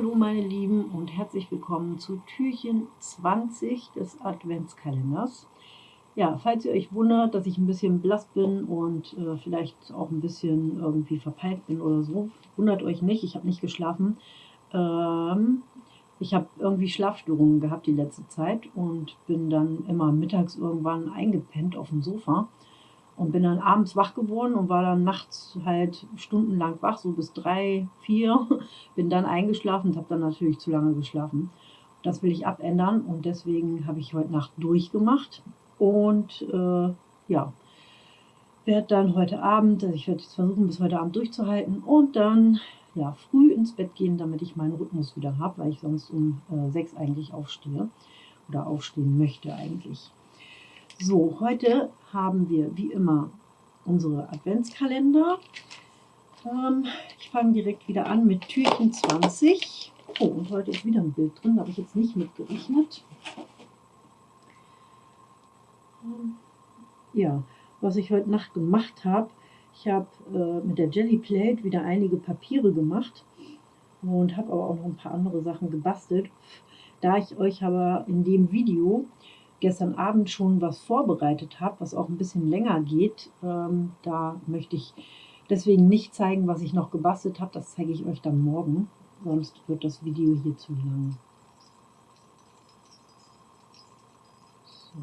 Hallo meine Lieben und herzlich willkommen zu Türchen 20 des Adventskalenders. Ja, falls ihr euch wundert, dass ich ein bisschen blass bin und äh, vielleicht auch ein bisschen irgendwie verpeilt bin oder so, wundert euch nicht, ich habe nicht geschlafen. Ähm, ich habe irgendwie Schlafstörungen gehabt die letzte Zeit und bin dann immer mittags irgendwann eingepennt auf dem Sofa und bin dann abends wach geworden und war dann nachts halt stundenlang wach, so bis drei, vier. Bin dann eingeschlafen und habe dann natürlich zu lange geschlafen. Das will ich abändern und deswegen habe ich heute Nacht durchgemacht. Und äh, ja, werde dann heute Abend, also ich werde jetzt versuchen, bis heute Abend durchzuhalten und dann ja, früh ins Bett gehen, damit ich meinen Rhythmus wieder habe, weil ich sonst um äh, sechs eigentlich aufstehe oder aufstehen möchte eigentlich. So, heute haben wir wie immer unsere Adventskalender. Ähm, ich fange direkt wieder an mit Türchen 20. Oh, und heute ist wieder ein Bild drin, da habe ich jetzt nicht mitgerechnet. Ähm, ja, was ich heute Nacht gemacht habe, ich habe äh, mit der Jelly Plate wieder einige Papiere gemacht und habe aber auch noch ein paar andere Sachen gebastelt. Da ich euch aber in dem Video gestern Abend schon was vorbereitet habe, was auch ein bisschen länger geht. Ähm, da möchte ich deswegen nicht zeigen, was ich noch gebastelt habe. Das zeige ich euch dann morgen, sonst wird das Video hier zu lang. So,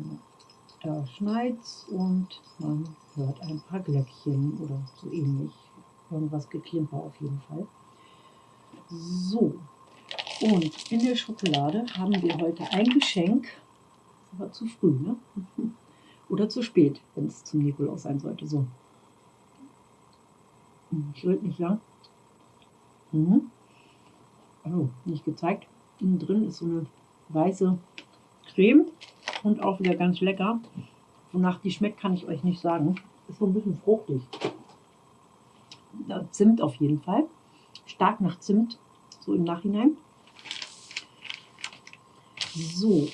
da schneit's und man hört ein paar Glöckchen oder so ähnlich. Irgendwas geklimper auf jeden Fall. So, und in der Schokolade haben wir heute ein Geschenk aber zu früh, ne? Oder zu spät, wenn es zum Nikolaus sein sollte. So. Ich hm, nicht lang. Mhm. Also, nicht gezeigt. Innen drin ist so eine weiße Creme und auch wieder ganz lecker. Wonach die schmeckt, kann ich euch nicht sagen. Ist so ein bisschen fruchtig. Zimt auf jeden Fall. Stark nach Zimt, so im Nachhinein. So,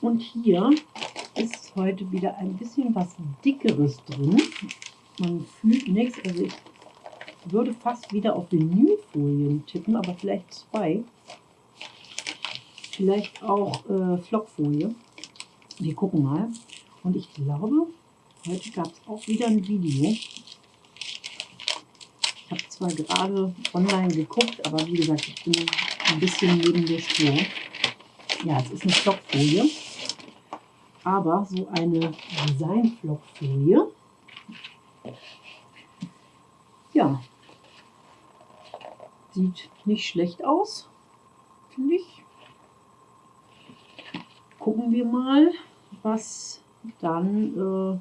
und hier ist heute wieder ein bisschen was Dickeres drin. Man fühlt nichts. Also ich würde fast wieder auf Vinylfolien tippen, aber vielleicht zwei. Vielleicht auch äh, Flockfolie. Wir gucken mal. Und ich glaube, heute gab es auch wieder ein Video. Ich habe zwar gerade online geguckt, aber wie gesagt, ich bin ein bisschen neben der Spur. Ja, es ist eine Stockfolie aber so eine Designflockfolie. Ja, sieht nicht schlecht aus, finde ich. Gucken wir mal, was dann äh,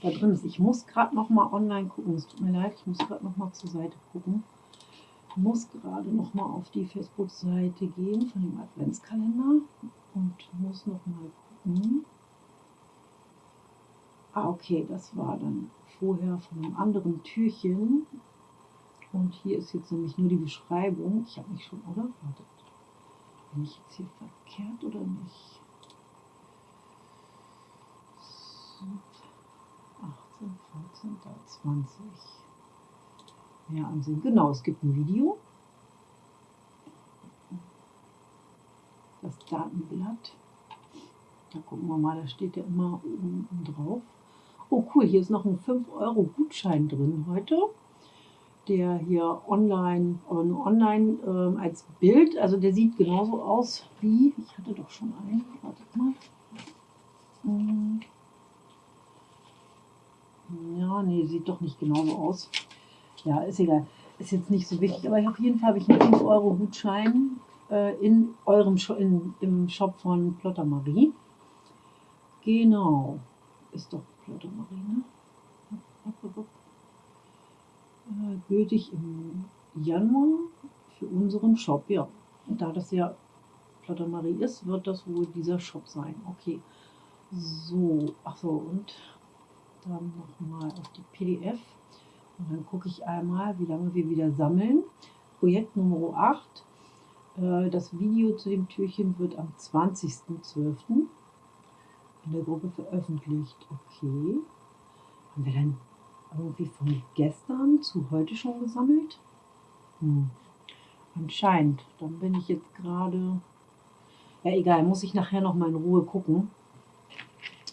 da drin ist. Ich muss gerade noch mal online gucken. Es tut mir leid, ich muss gerade noch mal zur Seite gucken. Ich muss gerade noch mal auf die Facebook-Seite gehen von dem Adventskalender und muss noch mal gucken. Ah, okay, das war dann vorher von einem anderen Türchen. Und hier ist jetzt nämlich nur die Beschreibung. Ich habe mich schon, oder? Wartet. Bin ich jetzt hier verkehrt oder nicht? 18, 14, 20. Mehr ansehen. Genau, es gibt ein Video. Das Datenblatt. Da gucken wir mal, da steht ja immer oben drauf. Oh cool, hier ist noch ein 5-Euro-Gutschein drin heute, der hier online, nur online äh, als Bild, also der sieht genauso aus wie, ich hatte doch schon einen, wartet mal. Hm. Ja, nee, sieht doch nicht genauso aus. Ja, ist egal. Ist jetzt nicht so wichtig, aber auf jeden Fall habe ich einen 5-Euro-Gutschein äh, in eurem Sh in, im Shop von Plotter Marie. Genau. Ist doch Marine. Äh, gültig im Januar für unseren Shop. Ja, und da das ja Marie ist, wird das wohl dieser Shop sein. Okay. So, achso, und dann nochmal auf die PDF. Und dann gucke ich einmal, wie lange wir wieder sammeln. Projekt Nummer 8. Äh, das Video zu dem Türchen wird am 20.12 in der Gruppe veröffentlicht. Okay. Haben wir dann irgendwie von gestern zu heute schon gesammelt? Hm. Anscheinend. Dann bin ich jetzt gerade... Ja, egal, muss ich nachher noch mal in Ruhe gucken.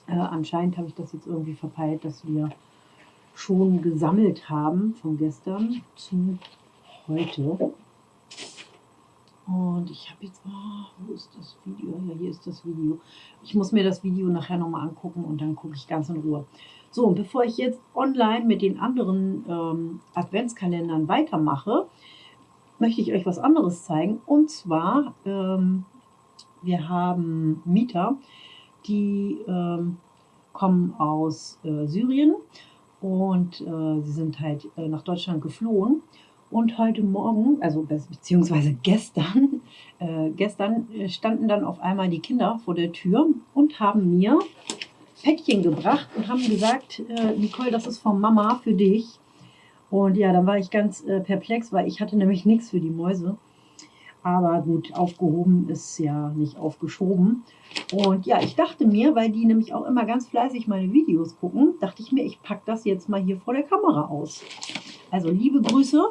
Äh, anscheinend habe ich das jetzt irgendwie verpeilt, dass wir schon gesammelt haben von gestern zu heute. Und ich habe jetzt, oh, wo ist das Video? Ja, hier ist das Video. Ich muss mir das Video nachher nochmal angucken und dann gucke ich ganz in Ruhe. So, und bevor ich jetzt online mit den anderen ähm, Adventskalendern weitermache, möchte ich euch was anderes zeigen. Und zwar, ähm, wir haben Mieter, die ähm, kommen aus äh, Syrien und äh, sie sind halt äh, nach Deutschland geflohen. Und heute Morgen, also beziehungsweise gestern, äh, gestern äh, standen dann auf einmal die Kinder vor der Tür und haben mir Päckchen gebracht und haben gesagt, äh, Nicole, das ist von Mama für dich. Und ja, dann war ich ganz äh, perplex, weil ich hatte nämlich nichts für die Mäuse. Aber gut, aufgehoben ist ja nicht aufgeschoben. Und ja, ich dachte mir, weil die nämlich auch immer ganz fleißig meine Videos gucken, dachte ich mir, ich packe das jetzt mal hier vor der Kamera aus. Also liebe Grüße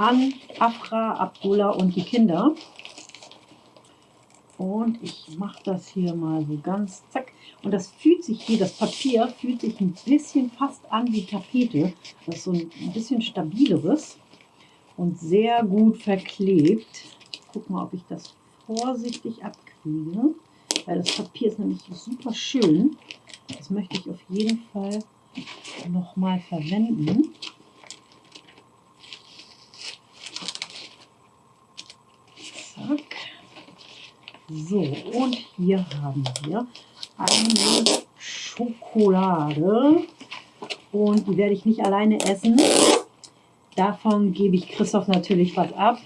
an Afra, Abdullah und die Kinder. Und ich mache das hier mal so ganz zack. Und das fühlt sich hier, das Papier fühlt sich ein bisschen fast an wie Tapete. Das ist so ein bisschen stabileres und sehr gut verklebt. Ich gucke mal, ob ich das vorsichtig abkriege. Weil das Papier ist nämlich super schön. Das möchte ich auf jeden Fall nochmal verwenden. Zack. So, und hier haben wir eine Schokolade. Und die werde ich nicht alleine essen. Davon gebe ich Christoph natürlich was ab.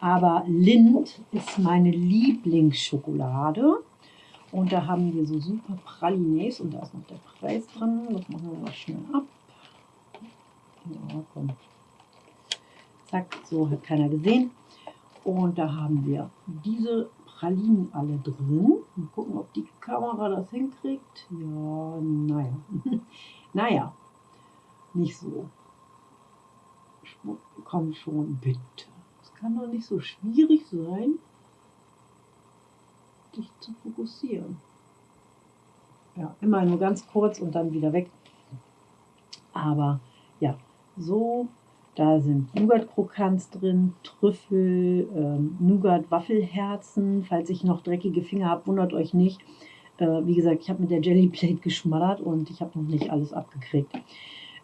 Aber Lind ist meine Lieblingsschokolade. Und da haben wir so super Pralines und da ist noch der Preis dran. Das machen wir mal schnell ab. Ja, komm. Zack, so hat keiner gesehen. Und da haben wir diese Pralinen alle drin. Mal gucken, ob die Kamera das hinkriegt. Ja, naja. naja, nicht so. Komm schon, bitte. Es kann doch nicht so schwierig sein, dich zu fokussieren. Ja, immer nur ganz kurz und dann wieder weg. Aber ja, so, da sind Nougat-Krokants drin, Trüffel, ähm, Nougat-Waffelherzen. Falls ich noch dreckige Finger habe, wundert euch nicht. Äh, wie gesagt, ich habe mit der Jellyplate geschmattert und ich habe noch nicht alles abgekriegt.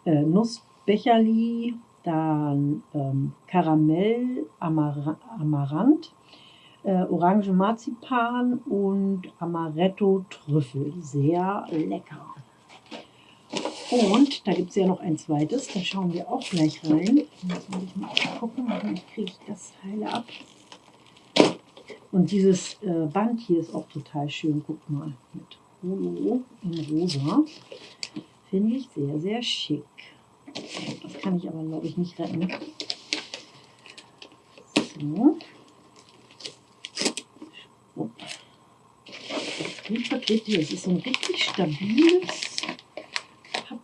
Äh, Nussbecherli, dann ähm, Karamell, Amar Amaranth, äh, Orange Marzipan und Amaretto Trüffel. Sehr lecker. Und da gibt es ja noch ein zweites, da schauen wir auch gleich rein. Jetzt muss ich mal gucken, wie kriege ich das Teil ab. Und dieses äh, Band hier ist auch total schön. Guck mal, mit Holo in rosa. Finde ich sehr, sehr schick. Das kann ich aber, glaube ich, nicht retten. So. Es ist so ein richtig stabiles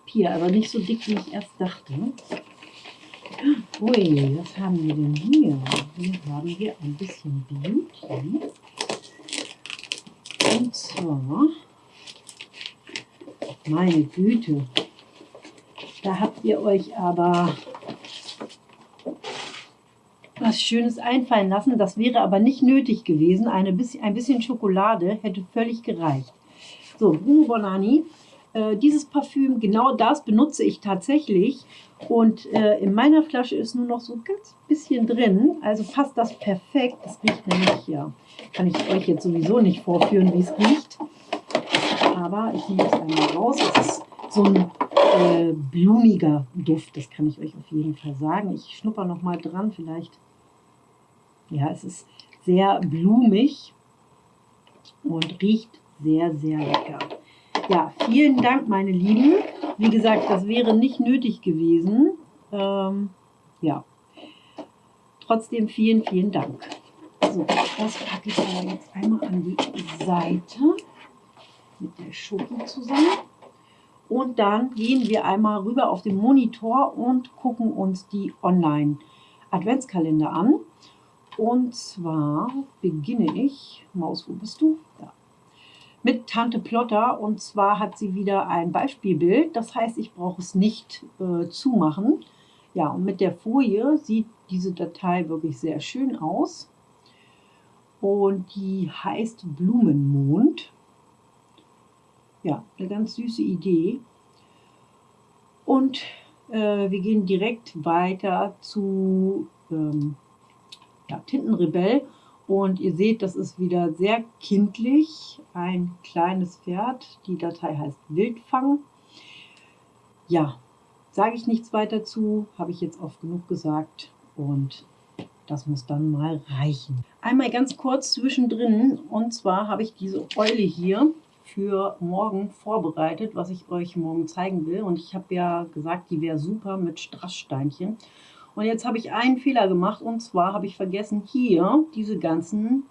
Papier, aber nicht so dick, wie ich erst dachte. Ui, was haben wir denn hier? Hier haben wir ein bisschen Beauty. Und zwar, meine Güte, da habt ihr euch aber was Schönes einfallen lassen. Das wäre aber nicht nötig gewesen. Eine bisschen, ein bisschen Schokolade hätte völlig gereicht. So, Bruno Bonani. Äh, dieses Parfüm, genau das benutze ich tatsächlich. Und äh, in meiner Flasche ist nur noch so ein ganz bisschen drin. Also passt das perfekt. Das riecht nämlich, ja, kann ich euch jetzt sowieso nicht vorführen, wie es riecht. Aber ich nehme es einmal raus. Es ist so ein äh, blumiger Duft, das kann ich euch auf jeden Fall sagen. Ich schnupper noch mal dran, vielleicht. Ja, es ist sehr blumig und riecht sehr, sehr lecker. Ja, vielen Dank, meine Lieben. Wie gesagt, das wäre nicht nötig gewesen. Ähm, ja, trotzdem vielen, vielen Dank. So, das packe ich aber jetzt einmal an die Seite mit der Schoki zusammen. Und dann gehen wir einmal rüber auf den Monitor und gucken uns die Online Adventskalender an. Und zwar beginne ich, Maus, wo bist du? Ja. Mit Tante Plotter und zwar hat sie wieder ein Beispielbild. Das heißt, ich brauche es nicht äh, zumachen. Ja, und mit der Folie sieht diese Datei wirklich sehr schön aus. Und die heißt Blumenmond. Ja, eine ganz süße Idee. Und äh, wir gehen direkt weiter zu ähm, ja, Tintenrebell. Und ihr seht, das ist wieder sehr kindlich. Ein kleines Pferd. Die Datei heißt Wildfang. Ja, sage ich nichts weiter zu. Habe ich jetzt oft genug gesagt. Und das muss dann mal reichen. Einmal ganz kurz zwischendrin. Und zwar habe ich diese Eule hier für morgen vorbereitet, was ich euch morgen zeigen will. Und ich habe ja gesagt, die wäre super mit Strasssteinchen. Und jetzt habe ich einen Fehler gemacht und zwar habe ich vergessen, hier diese ganzen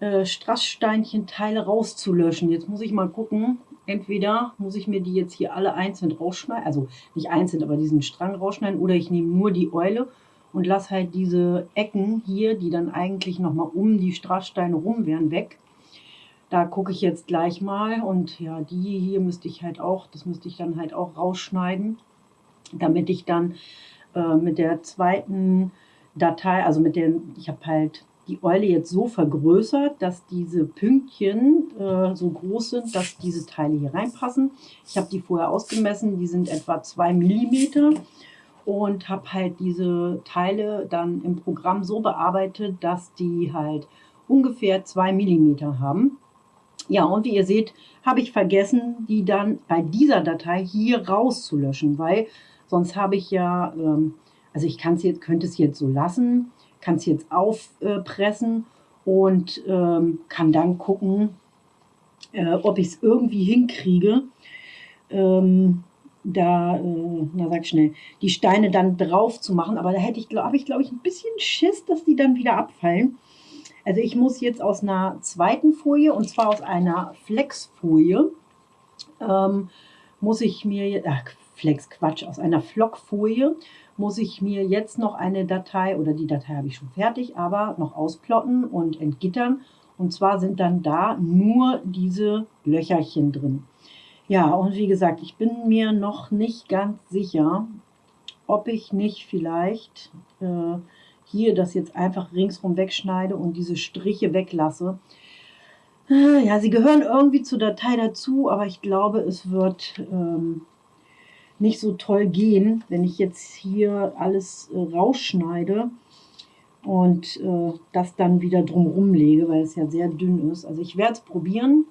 äh, Strasssteinchen-Teile rauszulöschen. Jetzt muss ich mal gucken, entweder muss ich mir die jetzt hier alle einzeln rausschneiden, also nicht einzeln, aber diesen Strang rausschneiden, oder ich nehme nur die Eule und lasse halt diese Ecken hier, die dann eigentlich nochmal um die Strasssteine rum wären, weg. Da gucke ich jetzt gleich mal und ja, die hier müsste ich halt auch, das müsste ich dann halt auch rausschneiden, damit ich dann äh, mit der zweiten Datei, also mit der, ich habe halt die Eule jetzt so vergrößert, dass diese Pünktchen äh, so groß sind, dass diese Teile hier reinpassen. Ich habe die vorher ausgemessen, die sind etwa 2 mm und habe halt diese Teile dann im Programm so bearbeitet, dass die halt ungefähr 2 mm haben. Ja, und wie ihr seht, habe ich vergessen, die dann bei dieser Datei hier rauszulöschen, weil sonst habe ich ja, ähm, also ich kann es jetzt, könnte es jetzt so lassen, kann es jetzt aufpressen und ähm, kann dann gucken, äh, ob ich es irgendwie hinkriege, ähm, da, äh, na sag schnell, die Steine dann drauf zu machen. Aber da hätte ich, habe ich, glaube ich, ein bisschen Schiss, dass die dann wieder abfallen. Also ich muss jetzt aus einer zweiten Folie, und zwar aus einer Flexfolie, ähm, muss ich mir, ach, Flex, Quatsch, aus einer Flockfolie muss ich mir jetzt noch eine Datei, oder die Datei habe ich schon fertig, aber noch ausplotten und entgittern. Und zwar sind dann da nur diese Löcherchen drin. Ja, und wie gesagt, ich bin mir noch nicht ganz sicher, ob ich nicht vielleicht äh, hier das jetzt einfach ringsrum wegschneide und diese Striche weglasse. Ah, ja, sie gehören irgendwie zur Datei dazu, aber ich glaube, es wird ähm, nicht so toll gehen, wenn ich jetzt hier alles äh, rausschneide und äh, das dann wieder drumherum lege, weil es ja sehr dünn ist. Also ich werde es probieren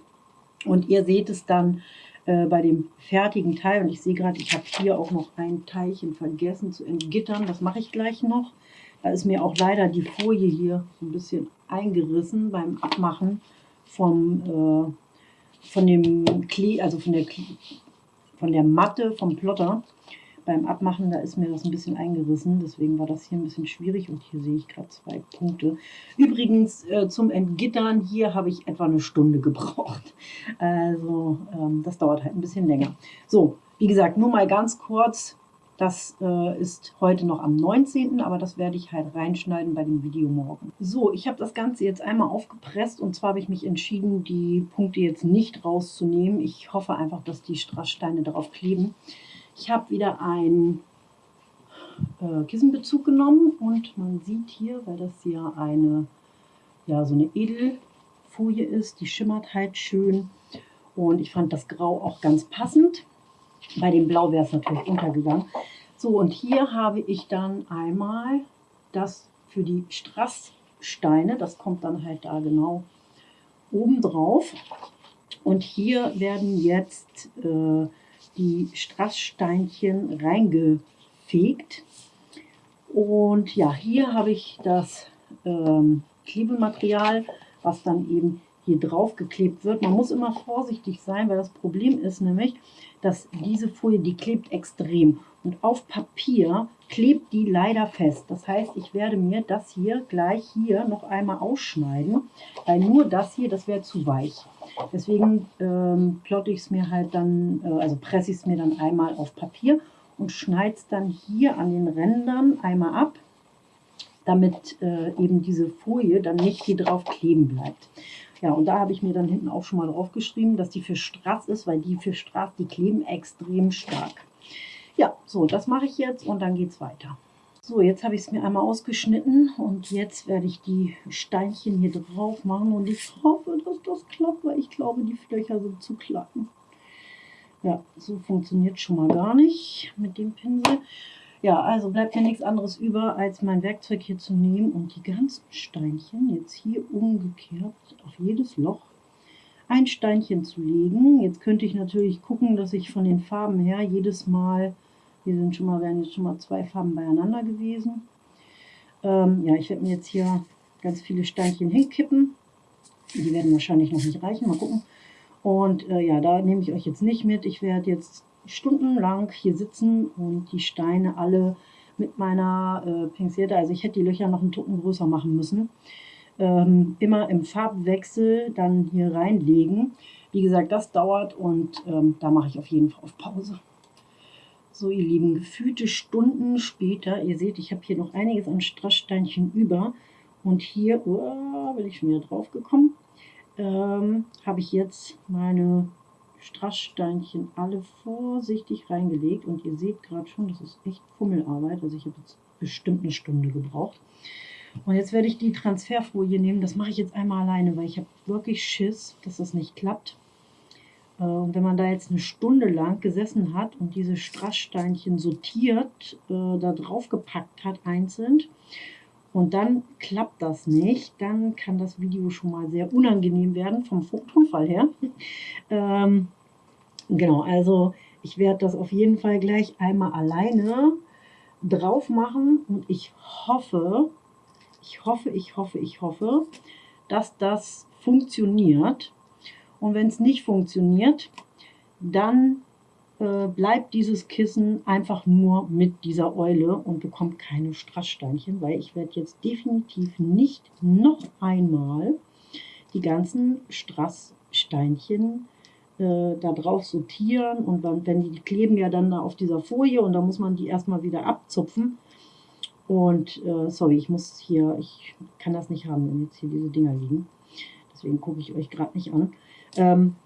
und ihr seht es dann äh, bei dem fertigen Teil. Und ich sehe gerade, ich habe hier auch noch ein Teilchen vergessen zu entgittern. Das mache ich gleich noch. Da ist mir auch leider die Folie hier ein bisschen eingerissen beim Abmachen vom, äh, von dem Klee, also von der, von der Matte vom Plotter. Beim Abmachen, da ist mir das ein bisschen eingerissen, deswegen war das hier ein bisschen schwierig und hier sehe ich gerade zwei Punkte. Übrigens äh, zum Entgittern, hier habe ich etwa eine Stunde gebraucht. Also ähm, das dauert halt ein bisschen länger. So, wie gesagt, nur mal ganz kurz, das äh, ist heute noch am 19., aber das werde ich halt reinschneiden bei dem Video morgen. So, ich habe das Ganze jetzt einmal aufgepresst und zwar habe ich mich entschieden, die Punkte jetzt nicht rauszunehmen. Ich hoffe einfach, dass die Strasssteine darauf kleben. Ich habe wieder einen äh, Kissenbezug genommen und man sieht hier, weil das hier eine, ja, so eine Edelfolie ist, die schimmert halt schön und ich fand das Grau auch ganz passend. Bei dem Blau wäre es natürlich untergegangen. So, und hier habe ich dann einmal das für die Strasssteine, das kommt dann halt da genau oben drauf. Und hier werden jetzt äh, die Strasssteinchen reingefegt. Und ja, hier habe ich das ähm, Klebematerial, was dann eben hier drauf geklebt wird. Man muss immer vorsichtig sein, weil das Problem ist nämlich, dass diese Folie, die klebt extrem. Und auf Papier klebt die leider fest. Das heißt, ich werde mir das hier gleich hier noch einmal ausschneiden, weil nur das hier, das wäre zu weich. Deswegen ähm, plotte ich es mir halt dann, äh, also presse ich es mir dann einmal auf Papier und schneide es dann hier an den Rändern einmal ab. damit äh, eben diese Folie dann nicht hier drauf kleben bleibt. Ja, und da habe ich mir dann hinten auch schon mal drauf geschrieben, dass die für Strass ist, weil die für Strass, die kleben extrem stark. Ja, so, das mache ich jetzt und dann geht es weiter. So, jetzt habe ich es mir einmal ausgeschnitten und jetzt werde ich die Steinchen hier drauf machen und ich hoffe, dass das klappt, weil ich glaube, die Flöcher sind zu klappen. Ja, so funktioniert schon mal gar nicht mit dem Pinsel. Ja, also bleibt mir nichts anderes über, als mein Werkzeug hier zu nehmen und die ganzen Steinchen jetzt hier umgekehrt auf jedes Loch ein Steinchen zu legen. Jetzt könnte ich natürlich gucken, dass ich von den Farben her jedes Mal, hier sind schon mal, werden jetzt schon mal zwei Farben beieinander gewesen. Ähm, ja, ich werde mir jetzt hier ganz viele Steinchen hinkippen. Die werden wahrscheinlich noch nicht reichen, mal gucken. Und äh, ja, da nehme ich euch jetzt nicht mit. Ich werde jetzt stundenlang hier sitzen und die Steine alle mit meiner äh, Pinzette, also ich hätte die Löcher noch einen Tucken größer machen müssen, ähm, immer im Farbwechsel dann hier reinlegen. Wie gesagt, das dauert und ähm, da mache ich auf jeden Fall auf Pause. So, ihr Lieben, gefühlte Stunden später, ihr seht, ich habe hier noch einiges an Strasssteinchen über und hier, oh, bin ich schon wieder drauf gekommen, ähm, habe ich jetzt meine Strasssteinchen alle vorsichtig reingelegt und ihr seht gerade schon, das ist echt Fummelarbeit, also ich habe jetzt bestimmt eine Stunde gebraucht. Und jetzt werde ich die Transferfolie nehmen, das mache ich jetzt einmal alleine, weil ich habe wirklich Schiss, dass das nicht klappt. Äh, und wenn man da jetzt eine Stunde lang gesessen hat und diese Strasssteinchen sortiert, äh, da drauf gepackt hat einzeln, und dann klappt das nicht, dann kann das Video schon mal sehr unangenehm werden vom Tonfall her. ähm, genau, also ich werde das auf jeden Fall gleich einmal alleine drauf machen und ich hoffe, ich hoffe, ich hoffe, ich hoffe, dass das funktioniert. Und wenn es nicht funktioniert, dann äh, bleibt dieses Kissen einfach nur mit dieser Eule und bekommt keine Strasssteinchen, weil ich werde jetzt definitiv nicht noch einmal die ganzen Strasssteinchen äh, da drauf sortieren und dann, wenn die kleben ja dann da auf dieser Folie und da muss man die erstmal wieder abzupfen. Und äh, sorry, ich muss hier, ich kann das nicht haben, wenn jetzt hier diese Dinger liegen. Deswegen gucke ich euch gerade nicht an. Ähm,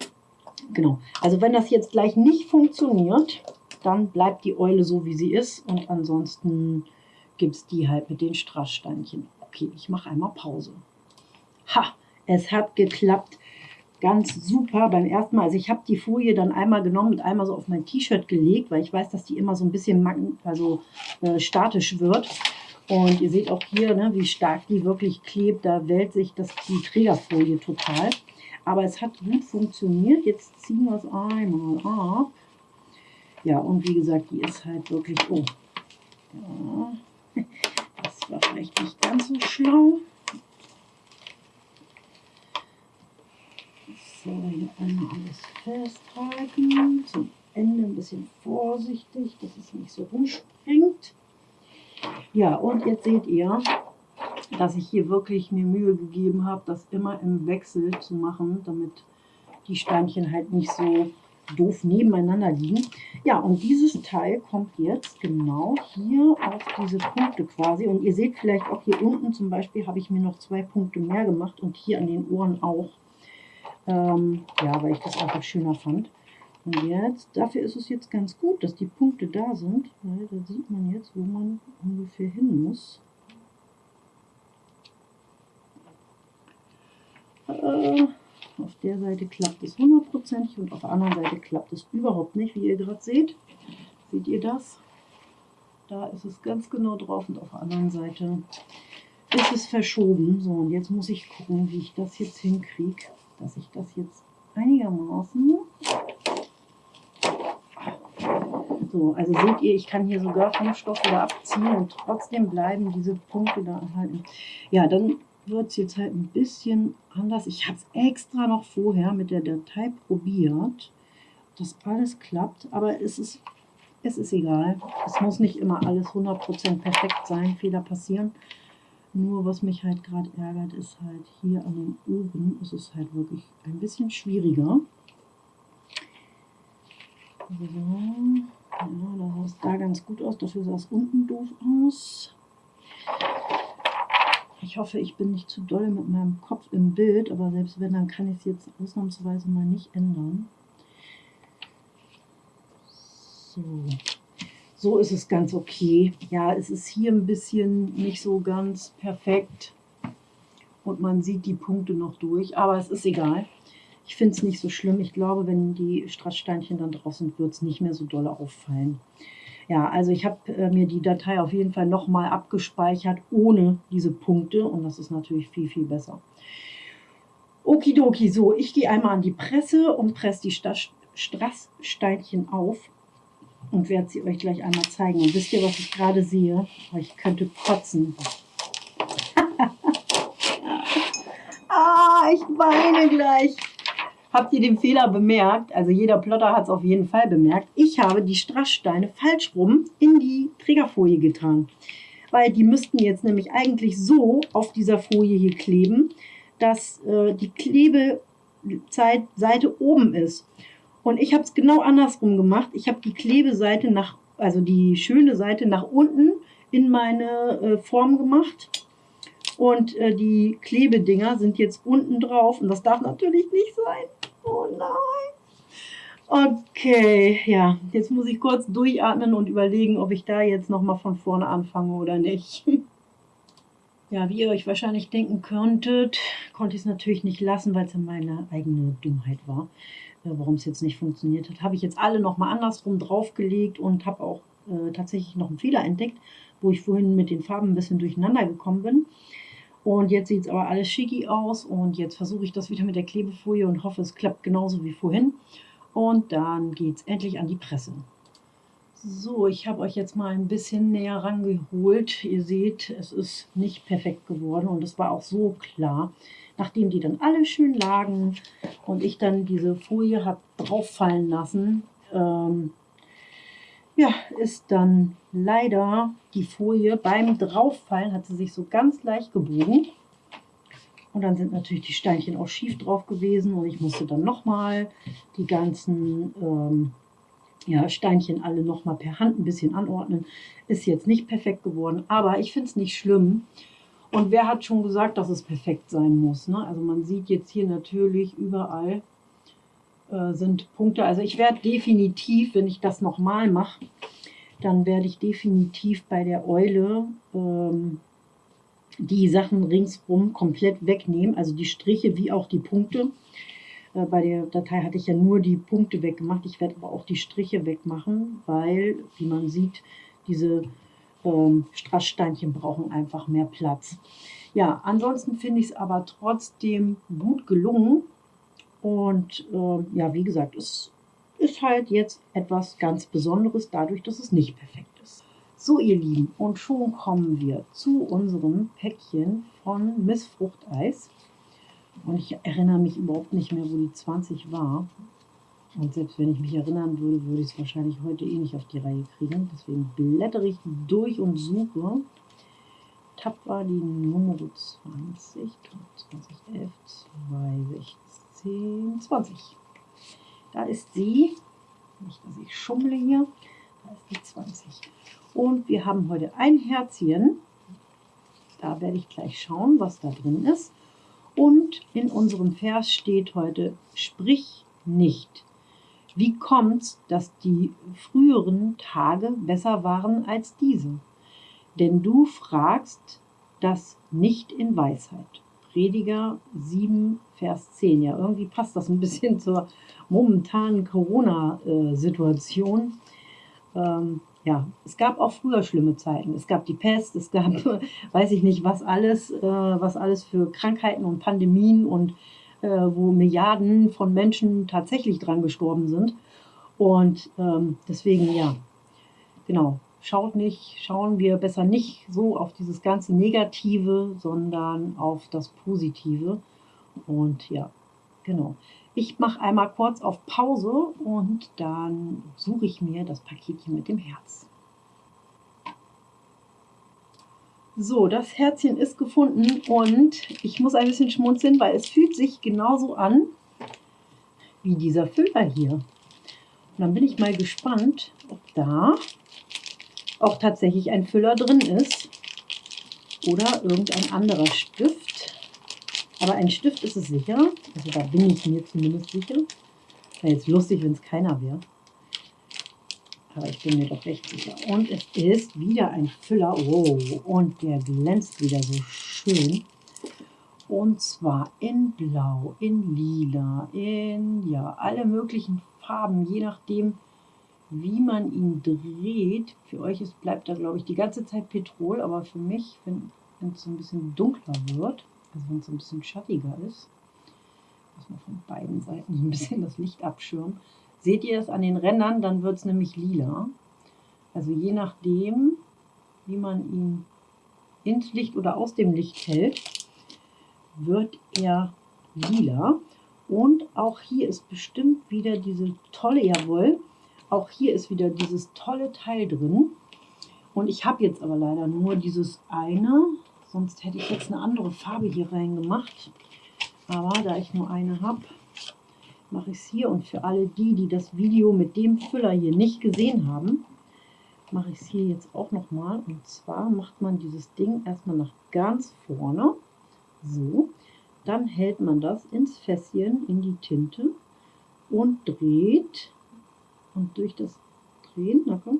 Genau. Also wenn das jetzt gleich nicht funktioniert, dann bleibt die Eule so, wie sie ist. Und ansonsten gibt es die halt mit den Strasssteinchen. Okay, ich mache einmal Pause. Ha, es hat geklappt. Ganz super beim ersten Mal. Also ich habe die Folie dann einmal genommen und einmal so auf mein T-Shirt gelegt, weil ich weiß, dass die immer so ein bisschen also, äh, statisch wird. Und ihr seht auch hier, ne, wie stark die wirklich klebt. Da wählt sich das, die Trägerfolie total. Aber es hat gut funktioniert. Jetzt ziehen wir es einmal ab. Ja, und wie gesagt, die ist halt wirklich... Oh, ja, das war vielleicht nicht ganz so schlau. So, hier einmal alles festhalten. Zum Ende ein bisschen vorsichtig, dass es nicht so rumspringt. Ja, und jetzt seht ihr, dass ich hier wirklich mir Mühe gegeben habe, das immer im Wechsel zu machen, damit die Steinchen halt nicht so doof nebeneinander liegen. Ja, und dieses Teil kommt jetzt genau hier auf diese Punkte quasi. Und ihr seht vielleicht auch hier unten zum Beispiel habe ich mir noch zwei Punkte mehr gemacht und hier an den Ohren auch. Ähm, ja, weil ich das einfach schöner fand. Und jetzt, dafür ist es jetzt ganz gut, dass die Punkte da sind, weil da sieht man jetzt, wo man ungefähr hin muss. Äh, auf der Seite klappt es hundertprozentig und auf der anderen Seite klappt es überhaupt nicht, wie ihr gerade seht. Seht ihr das? Da ist es ganz genau drauf und auf der anderen Seite ist es verschoben. So, und jetzt muss ich gucken, wie ich das jetzt hinkriege, dass ich das jetzt einigermaßen... So, also seht ihr, ich kann hier sogar vom Stoff wieder abziehen und trotzdem bleiben diese Punkte da erhalten. Ja, dann wird es jetzt halt ein bisschen anders. Ich habe es extra noch vorher mit der Datei probiert, dass alles klappt, aber es ist, es ist egal. Es muss nicht immer alles 100% perfekt sein, Fehler passieren. Nur was mich halt gerade ärgert, ist halt hier an den Ohren ist es halt wirklich ein bisschen schwieriger. So, ja, da sah es da ganz gut aus, dafür sah es unten doof aus. Ich hoffe, ich bin nicht zu doll mit meinem Kopf im Bild, aber selbst wenn, dann kann ich es jetzt ausnahmsweise mal nicht ändern. So. so ist es ganz okay. Ja, es ist hier ein bisschen nicht so ganz perfekt und man sieht die Punkte noch durch, aber es ist egal. Ich finde es nicht so schlimm. Ich glaube, wenn die Strasssteinchen dann draußen sind, wird es nicht mehr so doll auffallen. Ja, also ich habe äh, mir die Datei auf jeden Fall nochmal abgespeichert ohne diese Punkte und das ist natürlich viel, viel besser. Okidoki, so, ich gehe einmal an die Presse und presse die Strasssteinchen auf und werde sie euch gleich einmal zeigen. Und wisst ihr, was ich gerade sehe? Ich könnte kotzen. ah, ich weine gleich. Habt ihr den Fehler bemerkt? Also jeder Plotter hat es auf jeden Fall bemerkt. Ich habe die Strasssteine falsch rum in die Trägerfolie getan. Weil die müssten jetzt nämlich eigentlich so auf dieser Folie hier kleben, dass äh, die Klebeseite oben ist. Und ich habe es genau andersrum gemacht. Ich habe die Klebeseite nach, also die schöne Seite nach unten in meine äh, Form gemacht. Und äh, die Klebedinger sind jetzt unten drauf. Und das darf natürlich nicht sein. Oh nein. Okay, ja, jetzt muss ich kurz durchatmen und überlegen, ob ich da jetzt nochmal von vorne anfange oder nicht. Ja, wie ihr euch wahrscheinlich denken könntet, konnte ich es natürlich nicht lassen, weil es ja meine eigene Dummheit war. Äh, warum es jetzt nicht funktioniert hat, habe ich jetzt alle nochmal andersrum draufgelegt und habe auch äh, tatsächlich noch einen Fehler entdeckt, wo ich vorhin mit den Farben ein bisschen durcheinander gekommen bin. Und jetzt sieht es aber alles schicki aus und jetzt versuche ich das wieder mit der Klebefolie und hoffe, es klappt genauso wie vorhin. Und dann geht es endlich an die Presse. So, ich habe euch jetzt mal ein bisschen näher rangeholt. Ihr seht, es ist nicht perfekt geworden und es war auch so klar. Nachdem die dann alle schön lagen und ich dann diese Folie habe drauf fallen lassen, ähm, ja, ist dann leider die Folie beim Drauffallen hat sie sich so ganz leicht gebogen. Und dann sind natürlich die Steinchen auch schief drauf gewesen und ich musste dann nochmal die ganzen ähm, ja, Steinchen alle nochmal per Hand ein bisschen anordnen. Ist jetzt nicht perfekt geworden, aber ich finde es nicht schlimm. Und wer hat schon gesagt, dass es perfekt sein muss? Ne? Also man sieht jetzt hier natürlich überall äh, sind Punkte. Also ich werde definitiv, wenn ich das nochmal mache, dann werde ich definitiv bei der Eule ähm, die Sachen ringsrum komplett wegnehmen. Also die Striche wie auch die Punkte. Äh, bei der Datei hatte ich ja nur die Punkte weggemacht. Ich werde aber auch die Striche wegmachen, weil, wie man sieht, diese ähm, Strasssteinchen brauchen einfach mehr Platz. Ja, ansonsten finde ich es aber trotzdem gut gelungen. Und äh, ja, wie gesagt, es ist halt jetzt etwas ganz Besonderes dadurch, dass es nicht perfekt ist. So, ihr Lieben, und schon kommen wir zu unserem Päckchen von Miss Fruchteis. Und ich erinnere mich überhaupt nicht mehr, wo die 20 war. Und selbst wenn ich mich erinnern würde, würde ich es wahrscheinlich heute eh nicht auf die Reihe kriegen. Deswegen blättere ich durch und suche. Tapfer die Nummer 20, 2011, 2016. 10, 20. Da ist sie. Nicht, dass ich schummle hier. Da ist die 20. Und wir haben heute ein Herzchen. Da werde ich gleich schauen, was da drin ist. Und in unserem Vers steht heute, sprich nicht. Wie kommt es, dass die früheren Tage besser waren als diese? Denn du fragst das nicht in Weisheit. Prediger 7, Vers 10. Ja, irgendwie passt das ein bisschen zur momentanen Corona-Situation. Ähm, ja, es gab auch früher schlimme Zeiten. Es gab die Pest, es gab, weiß ich nicht, was alles, äh, was alles für Krankheiten und Pandemien und äh, wo Milliarden von Menschen tatsächlich dran gestorben sind. Und ähm, deswegen, ja, genau, schaut nicht, schauen wir besser nicht so auf dieses ganze Negative, sondern auf das Positive. Und ja, genau. Ich mache einmal kurz auf Pause und dann suche ich mir das Paketchen mit dem Herz. So, das Herzchen ist gefunden und ich muss ein bisschen schmunzeln, weil es fühlt sich genauso an wie dieser Füller hier. Und dann bin ich mal gespannt, ob da auch tatsächlich ein Füller drin ist. oder irgendein anderer Stift. Aber ein Stift ist es sicher. Also da bin ich mir zumindest sicher. Wäre jetzt lustig, wenn es keiner wäre. Aber ich bin mir doch recht sicher. Und es ist wieder ein Füller. Oh, und der glänzt wieder so schön. Und zwar in Blau, in Lila, in ja, alle möglichen Farben, je nachdem, wie man ihn dreht. Für euch ist, bleibt da, glaube ich, die ganze Zeit Petrol, aber für mich, wenn es so ein bisschen dunkler wird, also wenn es so ein bisschen schattiger ist, muss man von beiden Seiten so ein bisschen das Licht abschirmen. Seht ihr das an den Rändern, dann wird es nämlich lila. Also je nachdem, wie man ihn ins Licht oder aus dem Licht hält, wird er lila. Und auch hier ist bestimmt wieder diese tolle, jawohl, auch hier ist wieder dieses tolle Teil drin. Und ich habe jetzt aber leider nur dieses eine, sonst hätte ich jetzt eine andere Farbe hier reingemacht. Aber da ich nur eine habe, mache ich es hier. Und für alle die, die das Video mit dem Füller hier nicht gesehen haben, mache ich es hier jetzt auch nochmal. Und zwar macht man dieses Ding erstmal nach ganz vorne. So, dann hält man das ins Fässchen, in die Tinte und dreht. Und durch das Drehen, na komm.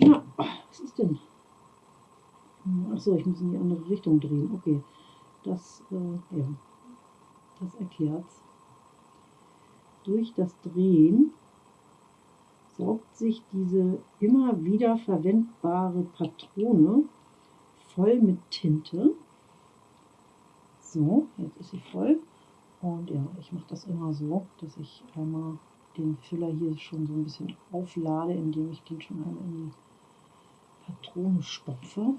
Na, was ist denn? Achso, ich muss in die andere Richtung drehen. Okay, das, äh, ja, das erklärt's. Durch das Drehen saugt sich diese immer wieder verwendbare Patrone voll mit Tinte. So, jetzt ist sie voll. Und ja, ich mache das immer so, dass ich einmal den Füller hier schon so ein bisschen auflade, indem ich den schon einmal in die Patrone stopfe.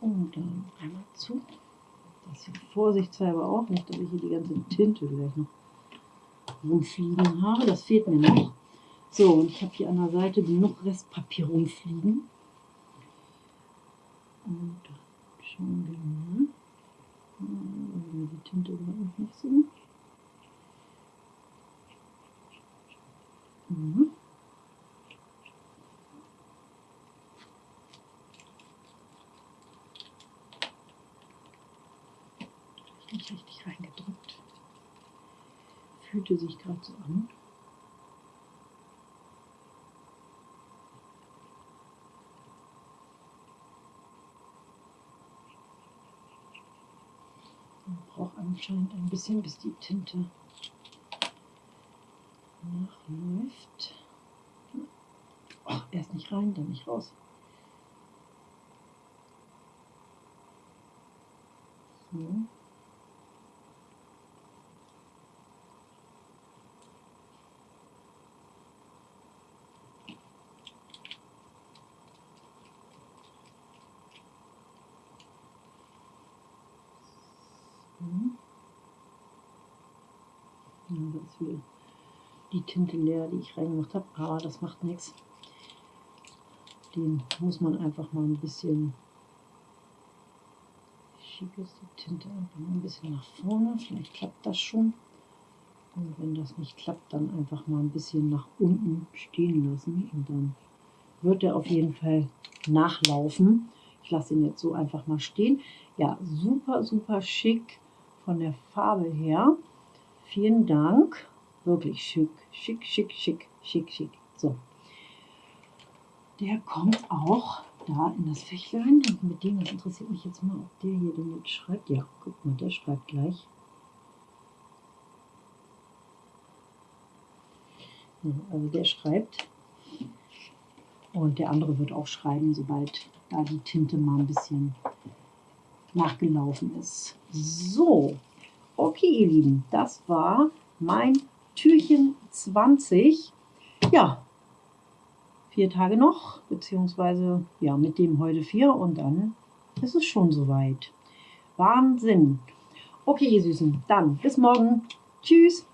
Und dann einmal zu. Das hier vorsichtshalber auch, nicht, dass ich hier die ganze Tinte gleich noch rumfliegen habe. Das fehlt mir noch. So, und ich habe hier an der Seite genug Restpapier rumfliegen. Und dann schauen wir mal. Die Tinte noch nicht so. Mhm. Nicht richtig reingedrückt. Fühlte sich gerade so an. Braucht anscheinend ein bisschen, bis die Tinte nachläuft. Oh, erst nicht rein, dann nicht raus. So. Mhm. Ja, da ist wieder die Tinte leer, die ich reingemacht habe, aber das macht nichts. Den muss man einfach mal ein bisschen schiebe jetzt die Tinte einfach mal ein bisschen nach vorne. Vielleicht klappt das schon. Und wenn das nicht klappt, dann einfach mal ein bisschen nach unten stehen lassen. Und dann wird er auf jeden Fall nachlaufen. Ich lasse ihn jetzt so einfach mal stehen. Ja, super, super schick von der Farbe her. Vielen Dank. Wirklich schick, schick, schick, schick, schick, schick. So. Der kommt auch da in das Fächlein. Und mit dem, das interessiert mich jetzt mal, ob der hier denn jetzt schreibt. Ja, guck mal, der schreibt gleich. Also der schreibt. Und der andere wird auch schreiben, sobald da die Tinte mal ein bisschen nachgelaufen ist. So, okay ihr Lieben, das war mein Türchen 20. Ja, vier Tage noch, beziehungsweise ja, mit dem heute vier und dann ist es schon soweit. Wahnsinn. Okay, ihr Süßen, dann bis morgen. Tschüss.